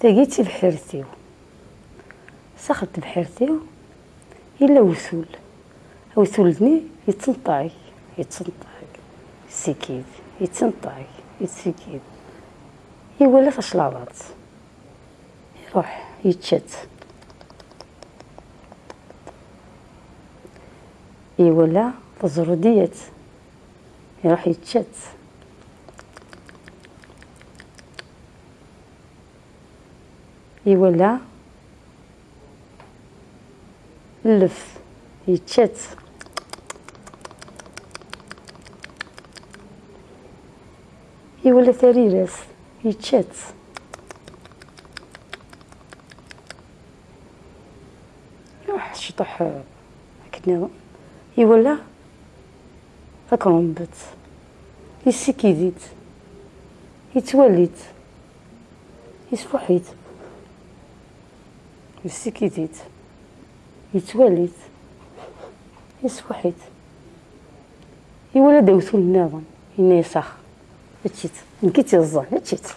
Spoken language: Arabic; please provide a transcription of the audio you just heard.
تاقيتي بحيرتيو. سخرت بحيرتيو إلا وثول وثولني يتنطعي يتنطعي. سكيد يتنطعي يتسكيد يولا تشلاضات يروح يتشت يولا تزرديت يروح يتشت يولا اللف يتشت يولا ثريرس يتشت يروح شطح هكذا. يولا أكرمبت. يسكيديت يتوليت يسفحيت. يسكيديت يتوليت يسفحيت يولا داوثو النظام إني صح هاتشيت نكيتي الظن هاتشيت